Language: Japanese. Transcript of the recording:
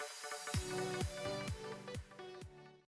うん。